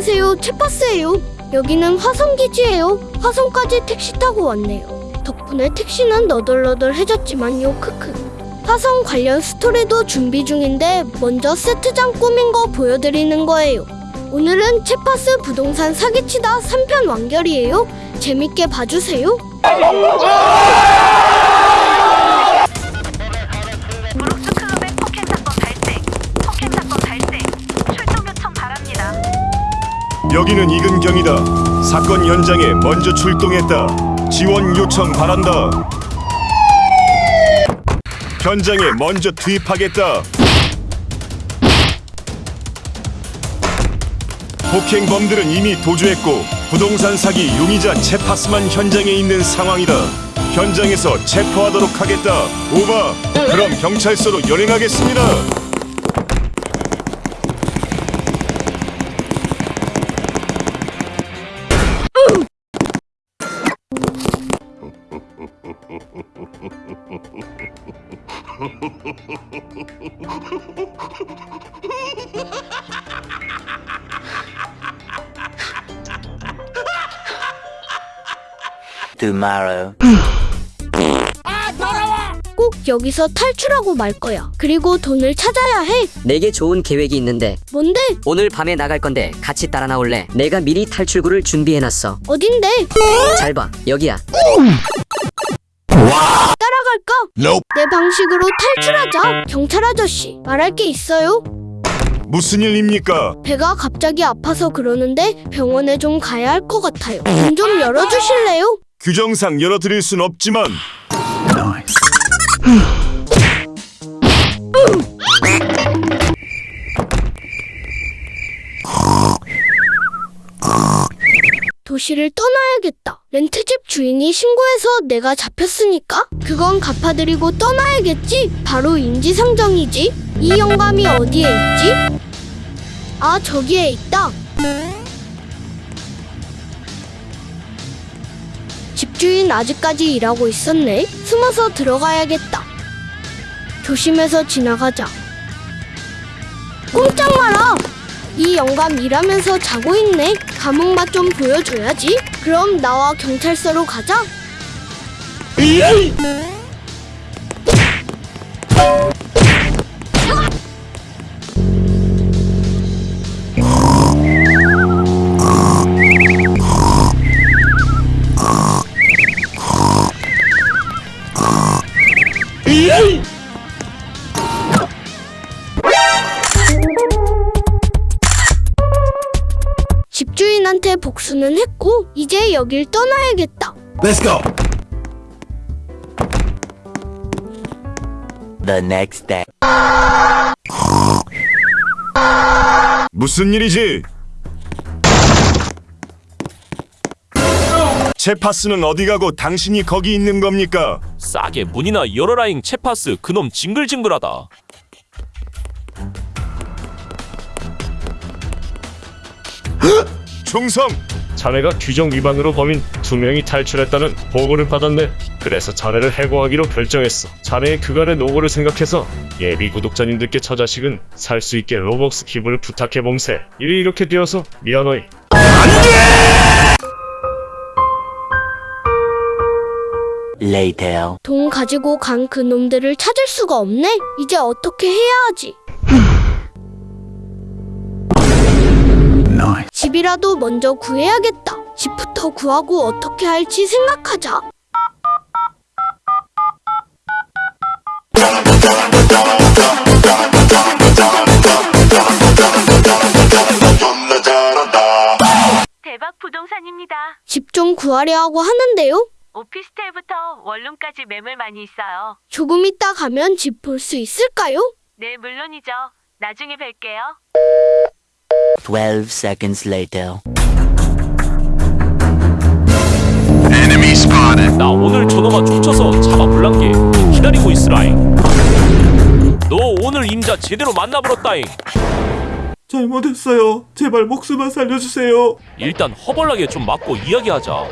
안녕하세요. 채파스예요. 여기는 화성기지예요. 화성까지 택시 타고 왔네요. 덕분에 택시는 너덜너덜해졌지만요. 크크. 화성 관련 스토리도 준비 중인데 먼저 세트장 꾸민 거 보여드리는 거예요. 오늘은 채파스 부동산 사기치다 3편 완결이에요. 재밌게 봐주세요. 여기는 이근경이다. 사건 현장에 먼저 출동했다. 지원 요청 바란다. 현장에 먼저 투입하겠다. 폭행범들은 이미 도주했고 부동산 사기 용의자 체파스만 현장에 있는 상황이다. 현장에서 체포하도록 하겠다. 오바. 그럼 경찰서로 연행하겠습니다. Tomorrow. 꼭 여기서 탈출하고 말 거야. 그리고 돈을 찾아야 해. 내게 좋은 계획이 있는데 뭔데? 오늘 밤에 나갈 건데 같이 따라 나올래? 내가 미리 탈출구를 준비해놨어. 어딘데? 잘 봐, 여기야. 따라갈까? 내 방식으로 탈출하자. 경찰 아저씨, 말할 게 있어요. 무슨 일입니까? 배가 갑자기 아파서 그러는데 병원에 좀 가야 할 것 같아요. 문 좀 열어주실래요? 규정상 열어드릴 순 없지만 도시를 떠나야겠다. 렌트집 주인이 신고해서 내가 잡혔으니까 그건 갚아드리고 떠나야겠지. 바로 인지상정이지. 이 영감이 어디에 있지? 아 저기에 있다. 집주인 아직까지 일하고 있었네. 숨어서 들어가야겠다. 조심해서 지나가자. 꼼짝 마라! 이 영감 일하면서 자고 있네. 감옥 맛 좀 보여줘야지. 그럼 나와 경찰서로 가자. 집주인한테 복수는 했고 이제 여길 떠나야겠다. The next day. 무슨 일이지? 체파스는 어디 가고 당신이 거기 있는 겁니까? 싸게 문이나 열어라잉 채파스 그놈 징글징글하다 충성! 자네가 규정 위반으로 범인 두 명이 탈출했다는 보고를 받았네. 그래서 자네를 해고하기로 결정했어. 자네의 그간의 노고를 생각해서 예비 구독자님들께 저 자식은 살 수 있게 로벅스 기부를 부탁해 봄새. 일이 이렇게 되어서 미안하이. Later. 돈 가지고 간 그 놈들을 찾을 수가 없네. 이제 어떻게 해야 하지? 집이라도 먼저 구해야겠다. 집부터 구하고 어떻게 할지 생각하자. 대박 부동산입니다. 집 좀 구하려 하고 하는데요. 오피스텔부터 원룸까지 매물 많이 있어요. 조금 있다 가면 집 볼 수 있을까요? 네, 물론이죠. 나중에 뵐게요. 12 seconds later. 나 오늘 저놈아 쫓아서 잡아 불란게 기다리고 있으라잉 너 오늘 임자 제대로 만나버렸다잉 잘못했어요. 제발 목숨만 살려주세요. 일단 허벌나게 좀 맞고 이야기하자